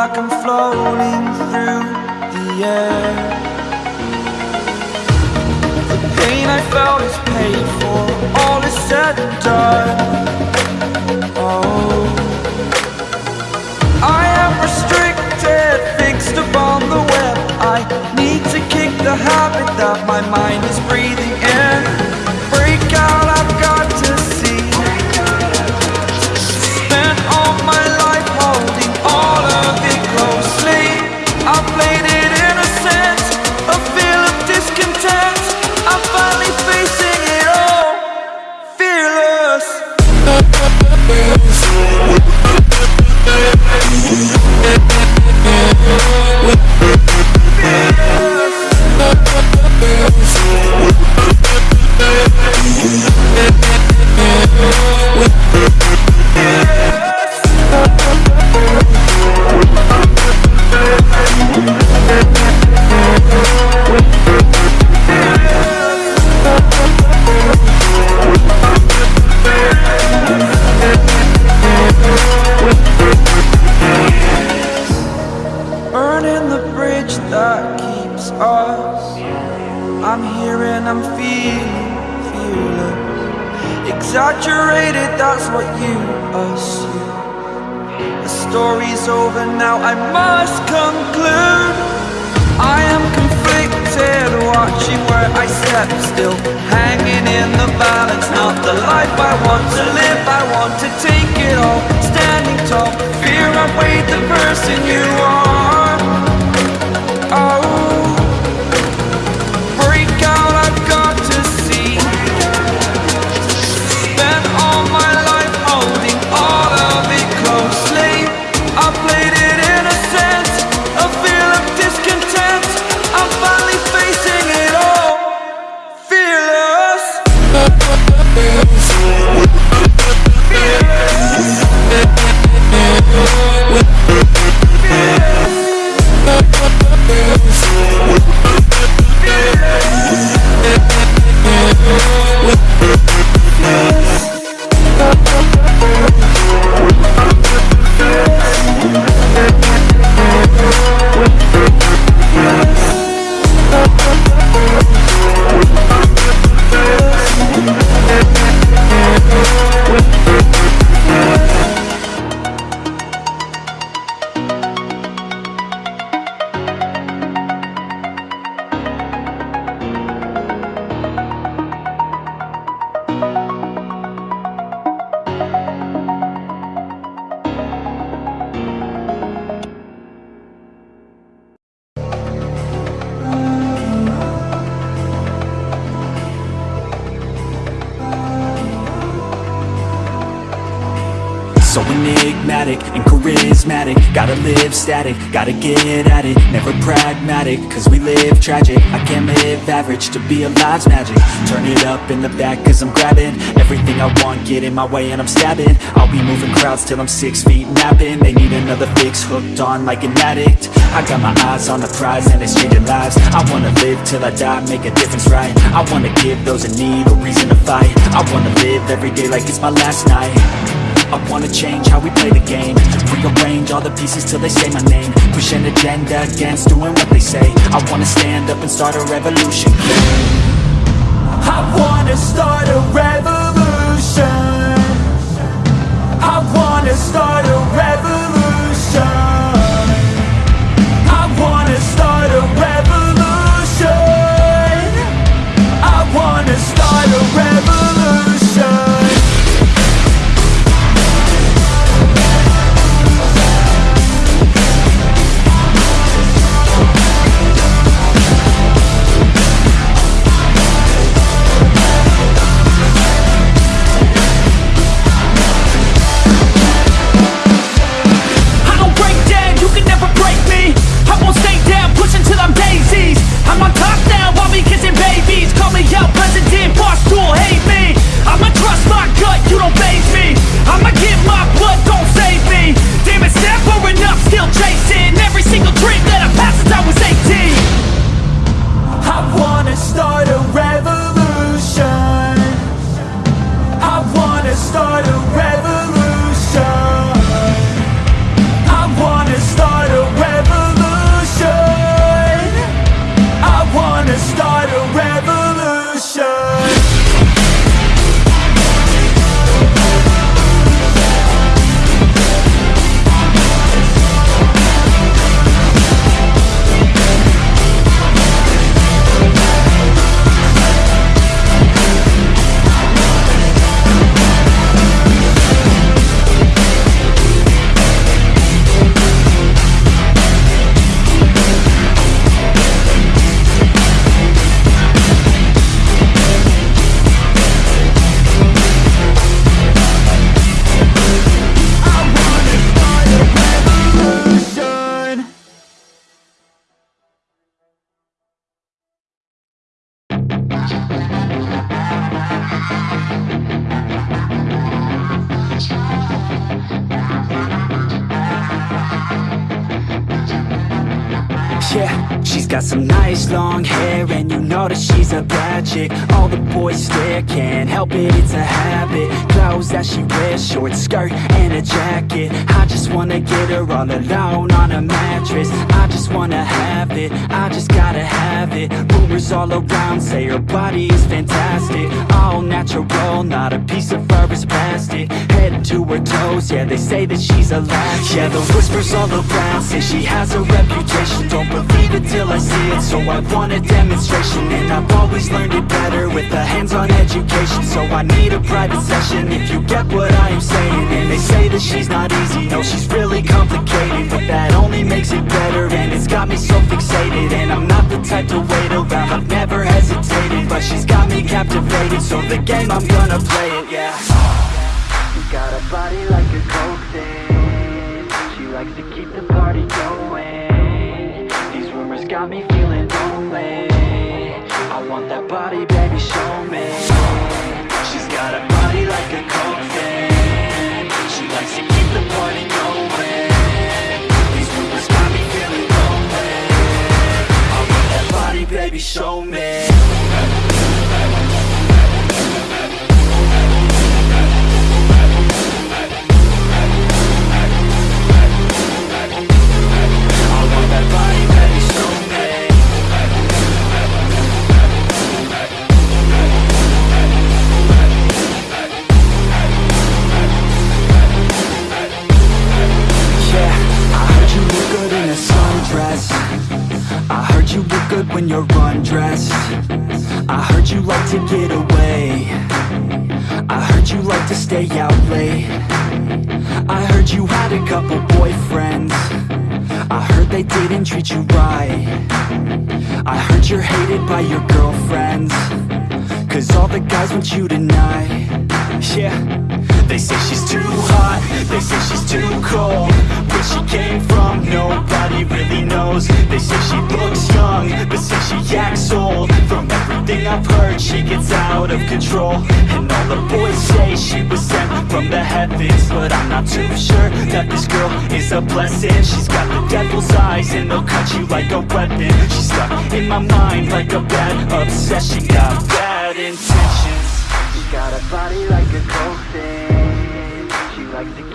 like I'm floating through the air. The pain I felt is paid for, all is said and done. Oh. I am restricted, fixed upon the web. I need to kick the habit that my mind that keeps us. I'm here and I'm feeling fearless. Exaggerated, that's what you assume. The story's over now, I must conclude I am conflicted, watching where I step still. Hanging in the balance, not the life I want to live. I want to take it all, standing tall. Fear I weighed the person you are charismatic. Gotta live static, gotta get at it. Never pragmatic, cause we live tragic. I can't live average, to be alive's magic. Turn it up in the back cause I'm grabbing Everything I want, get in my way and I'm stabbing. I'll be moving crowds till I'm six feet napping. They need another fix, hooked on like an addict. I got my eyes on the prize and it's changing lives. I wanna live till I die, make a difference right? I wanna give those in need a reason to fight. I wanna live every day like it's my last night I wanna change how we play the game. Rearrange all the pieces till they say my name. Push an agenda against doing what they say. I wanna stand up and start a revolution I wanna start Yeah, she's got some nice long hair And you know that she's a bad chick. All the boys stare, can't help it, it's a habit. Clothes that she wears, short skirt and a jacket. I just wanna get her all alone on a mattress. I just wanna have it, I just gotta have it. Rumors all around say her body is fantastic. All natural, not a piece of fur is plastic. Head to her toes, yeah, they say that she's a latch. Yeah, the whispers all around say she has a reputation. Don't believe it till I see it, so I want a demonstration And I've always learned it better with a hands-on education. So I need a private session if you get what I am saying. And they say that she's not easy, no she's really complicated. But that only makes it better and it's got me so fixated. And I'm not the type to wait around, I've never hesitated. But she's got me captivated, so the game I'm gonna play it, yeah. Got a body like a coke thing got me feeling lonely. I want that body, baby, show me. She's got a body like a coke thing She likes to keep the party going. These rumors got me feeling lonely. I want that body, baby, show me to get away. I heard you like to stay out late. I heard you had a couple boyfriends. I heard they didn't treat you right. I heard you're hated by your girlfriends. Cause all the guys want you tonight. Yeah. They say she's too hot. They say she's too cold. Where she came from Nobody really knows. They say she looks young But say she acts old. From everything I've heard She gets out of control. And all the boys say she was sent from the heavens. But I'm not too sure That this girl is a blessing. She's got the devil's eyes And they'll cut you like a weapon. She's stuck in my mind Like a bad obsession. She Got bad intentions. She got a body like a thing She likes to